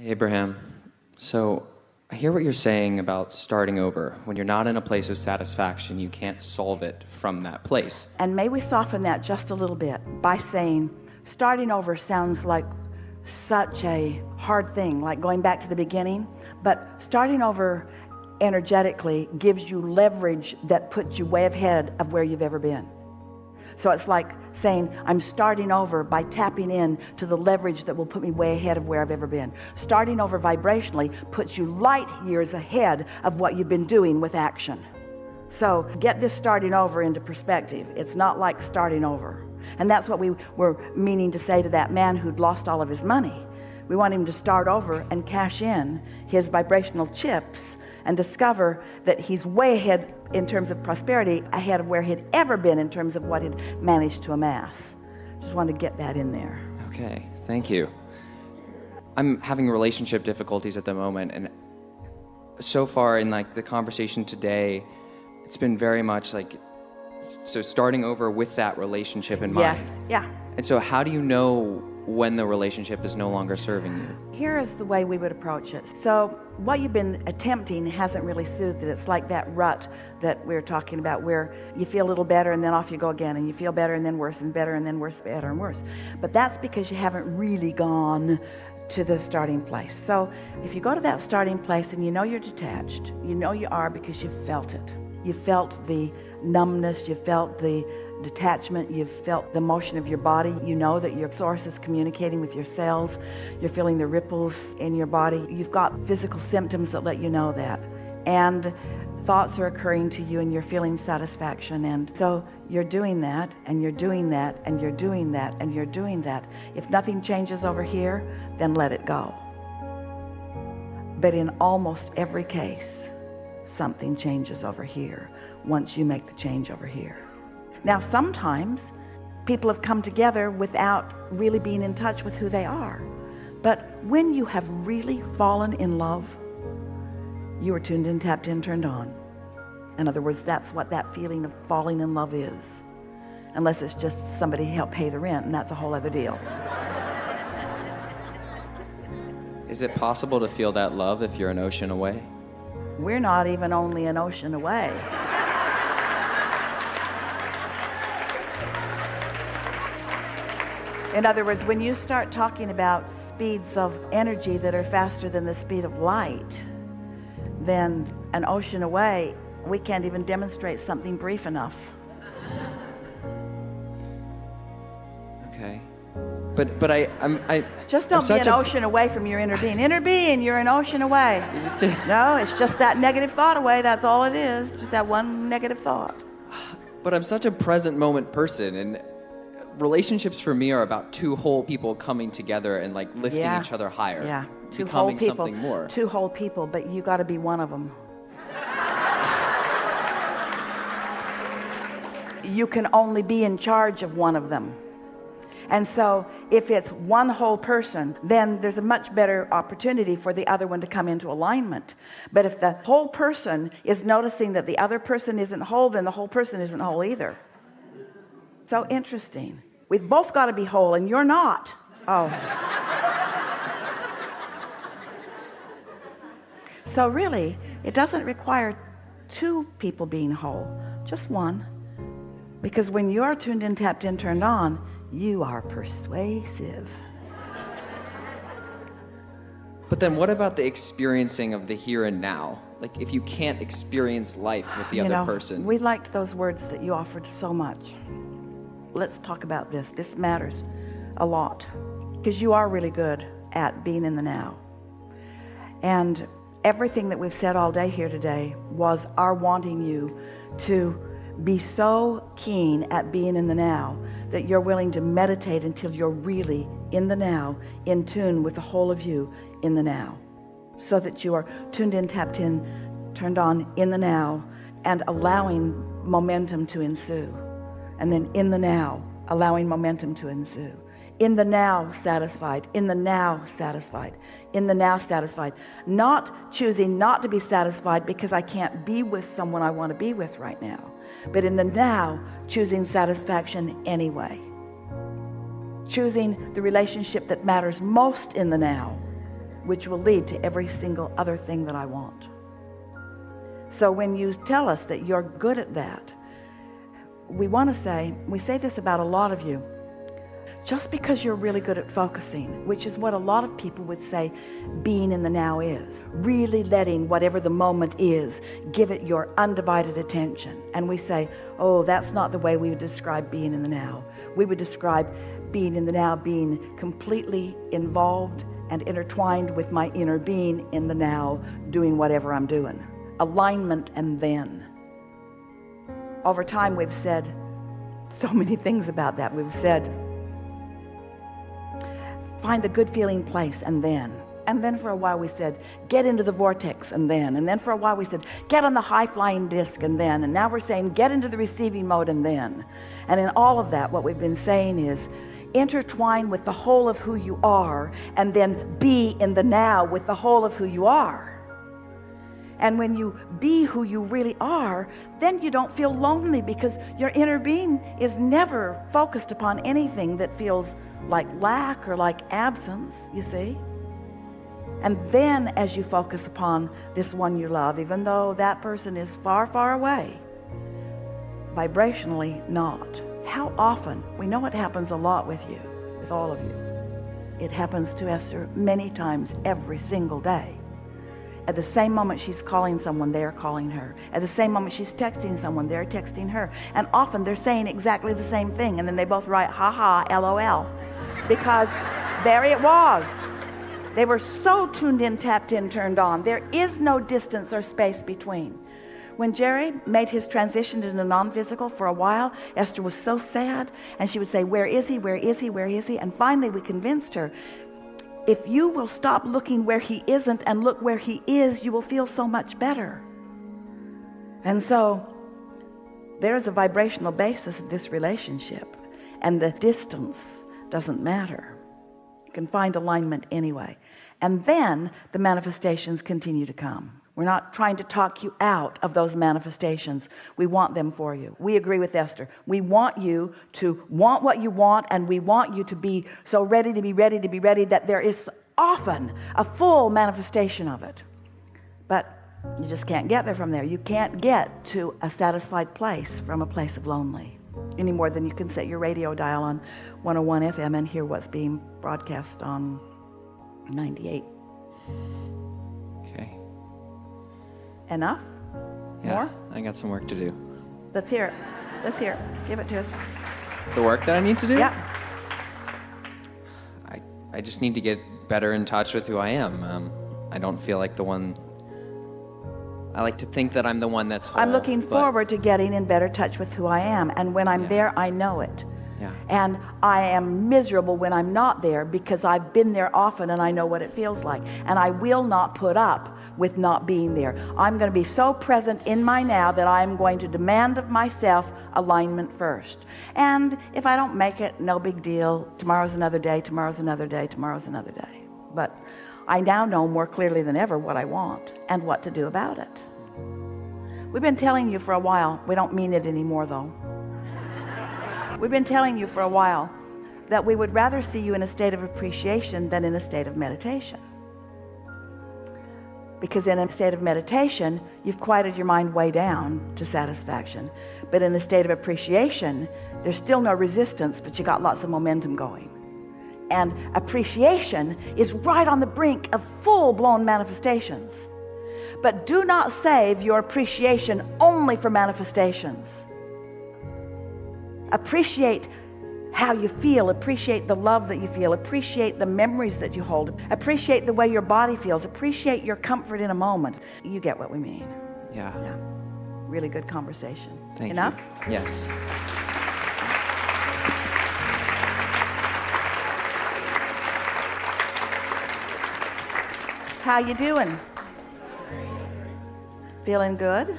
Abraham. So I hear what you're saying about starting over. When you're not in a place of satisfaction, you can't solve it from that place. And may we soften that just a little bit by saying starting over sounds like such a hard thing, like going back to the beginning. But starting over energetically gives you leverage that puts you way ahead of where you've ever been. So it's like saying, I'm starting over by tapping in to the leverage that will put me way ahead of where I've ever been. Starting over vibrationally puts you light years ahead of what you've been doing with action. So get this starting over into perspective. It's not like starting over. And that's what we were meaning to say to that man who'd lost all of his money. We want him to start over and cash in his vibrational chips and discover that he's way ahead in terms of prosperity ahead of where he'd ever been in terms of what he'd managed to amass. Just wanted to get that in there. Okay thank you. I'm having relationship difficulties at the moment and so far in like the conversation today it's been very much like so starting over with that relationship in yes. mind. yeah. And so how do you know when the relationship is no longer serving you? Here is the way we would approach it. So what you've been attempting hasn't really soothed it. It's like that rut that we are talking about where you feel a little better and then off you go again and you feel better and then worse and better and then worse better and worse. But that's because you haven't really gone to the starting place. So if you go to that starting place and you know you're detached you know you are because you've felt it. You felt the numbness you felt the detachment you've felt the motion of your body you know that your source is communicating with your cells you're feeling the ripples in your body. You've got physical symptoms that let you know that. And thoughts are occurring to you and you're feeling satisfaction. And so you're doing that and you're doing that and you're doing that and you're doing that. If nothing changes over here then let it go. But in almost every case something changes over here once you make the change over here now sometimes people have come together without really being in touch with who they are. But when you have really fallen in love you are tuned in tapped in turned on. In other words that's what that feeling of falling in love is. Unless it's just somebody to help pay the rent and that's a whole other deal. Is it possible to feel that love if you're an ocean away? We're not even only an ocean away in other words when you start talking about speeds of energy that are faster than the speed of light then an ocean away we can't even demonstrate something brief enough. Okay. But but I I'm I just don't I'm be an ocean away from your inner being. Inner being you're an ocean away. No it's just that negative thought away that's all it is just that one negative thought. But I'm such a present moment person and relationships for me are about two whole people coming together and like lifting yeah. each other higher yeah. Two whole people. something more. Two whole people but you got to be one of them you can only be in charge of one of them. And so if it's one whole person then there's a much better opportunity for the other one to come into alignment. But if the whole person is noticing that the other person isn't whole then the whole person isn't whole either. So interesting we've both got to be whole and you're not. Oh. So really it doesn't require two people being whole just one. Because when you're tuned in tapped in turned on you are persuasive. But then what about the experiencing of the here and now? Like if you can't experience life with the you other know, person. we liked those words that you offered so much let's talk about this. This matters a lot because you are really good at being in the now. And everything that we've said all day here today was our wanting you to be so keen at being in the now that you're willing to meditate until you're really in the now in tune with the whole of you in the now. So that you are tuned in tapped in turned on in the now and allowing momentum to ensue and then in the now allowing momentum to ensue. In the now satisfied. In the now satisfied. In the now satisfied. Not choosing not to be satisfied because I can't be with someone I want to be with right now. But in the now choosing satisfaction anyway. Choosing the relationship that matters most in the now which will lead to every single other thing that I want. So when you tell us that you're good at that, we want to say, we say this about a lot of you. Just because you're really good at focusing, which is what a lot of people would say being in the now is, really letting whatever the moment is, give it your undivided attention. And we say, oh, that's not the way we would describe being in the now. We would describe being in the now being completely involved and intertwined with my inner being in the now, doing whatever I'm doing. Alignment and then. Over time, we've said so many things about that. We've said, find a good feeling place and then. And then for a while we said, get into the vortex and then. And then for a while we said, get on the high flying disc and then. And now we're saying, get into the receiving mode and then. And in all of that, what we've been saying is, intertwine with the whole of who you are and then be in the now with the whole of who you are. And when you be who you really are, then you don't feel lonely because your inner being is never focused upon anything that feels like lack or like absence, you see. And then as you focus upon this one you love, even though that person is far, far away, vibrationally not. How often, we know it happens a lot with you, with all of you. It happens to Esther many times every single day. At the same moment she's calling someone, they're calling her. At the same moment she's texting someone, they're texting her. And often they're saying exactly the same thing, and then they both write, ha ha, lol. Because there it was. They were so tuned in, tapped in, turned on. There is no distance or space between. When Jerry made his transition into non-physical for a while, Esther was so sad, and she would say, where is he, where is he, where is he? And finally we convinced her, if you will stop looking where he isn't and look where he is, you will feel so much better. And so there is a vibrational basis of this relationship, and the distance doesn't matter. You can find alignment anyway. And then the manifestations continue to come. We're not trying to talk you out of those manifestations. We want them for you. We agree with Esther. We want you to want what you want, and we want you to be so ready to be ready to be ready that there is often a full manifestation of it. But you just can't get there from there. You can't get to a satisfied place from a place of lonely any more than you can set your radio dial on 101 FM and hear what's being broadcast on 98. Enough? Yeah, More? I got some work to do. Let's hear it. Let's hear it. Give it to us. The work that I need to do? Yeah. I, I just need to get better in touch with who I am. Um, I don't feel like the one. I like to think that I'm the one that's whole. I'm looking but- forward to getting in better touch with who I am. And when I'm Yeah. there, I know it. Yeah. And I am miserable when I'm not there because I've been there often and I know what it feels like. And I will not put up with not being there. I'm going to be so present in my now that I'm going to demand of myself alignment first. And if I don't make it, no big deal. Tomorrow's another day, tomorrow's another day, tomorrow's another day. But I now know more clearly than ever what I want and what to do about it. We've been telling you for a while, we don't mean it anymore though. We've been telling you for a while that we would rather see you in a state of appreciation than in a state of meditation. Because in a state of meditation, you've quieted your mind way down to satisfaction. But in a state of appreciation, there's still no resistance, but you got lots of momentum going. And appreciation is right on the brink of full blown manifestations. But do not save your appreciation only for manifestations. Appreciate how you feel, appreciate the love that you feel, appreciate the memories that you hold, appreciate the way your body feels, appreciate your comfort in a moment. You get what we mean. Yeah. Yeah. Really good conversation. Thank Enough? you. Yes. How you doing? Feeling good?